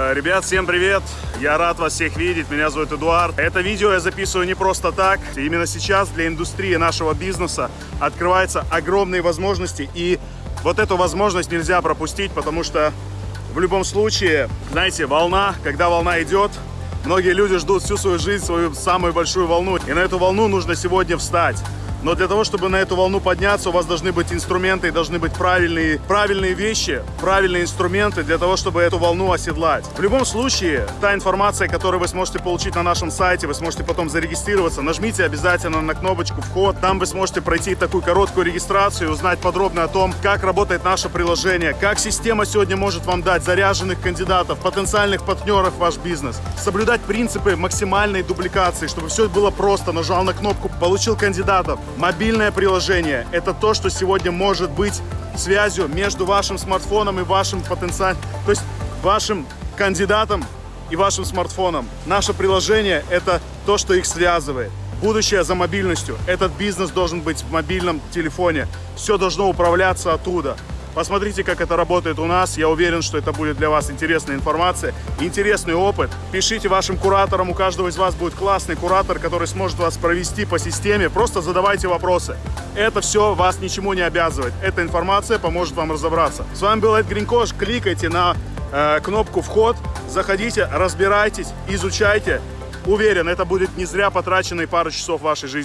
Э, Ребят, всем привет! Я рад вас всех видеть, меня зовут Эдуард. Это видео я записываю не просто так. Именно сейчас для индустрии нашего бизнеса открываются огромные возможности. И вот эту возможность нельзя пропустить, потому что в любом случае, знаете, волна, когда волна идет, многие люди ждут всю свою жизнь, свою самую большую волну. И на эту волну нужно сегодня встать. Но для того, чтобы на эту волну подняться, у вас должны быть инструменты, должны быть правильные, правильные вещи, правильные инструменты для того, чтобы эту волну оседлать. В любом случае, та информация, которую вы сможете получить на нашем сайте, вы сможете потом зарегистрироваться. Нажмите обязательно на кнопочку «Вход». Там вы сможете пройти такую короткую регистрацию и узнать подробно о том, как работает наше приложение, как система сегодня может вам дать заряженных кандидатов, потенциальных партнеров в ваш бизнес. Соблюдать принципы максимальной дубликации, чтобы все было просто. Нажал на кнопку, получил кандидатов. Мобильное приложение – это то, что сегодня может быть связью между вашим смартфоном и вашим потенциальным, то есть вашим кандидатом и вашим смартфоном. Наше приложение – это то, что их связывает. Будущее за мобильностью. Этот бизнес должен быть в мобильном телефоне. Все должно управляться оттуда. Посмотрите, как это работает у нас. Я уверен, что это будет для вас интересная информация, интересный опыт. Пишите вашим кураторам. У каждого из вас будет классный куратор, который сможет вас провести по системе. Просто задавайте вопросы. Это все вас ничему не обязывает. Эта информация поможет вам разобраться. С вами был Эд Гринкош. Кликайте на э, кнопку «Вход». Заходите, разбирайтесь, изучайте. Уверен, это будет не зря потраченные пару часов вашей жизни.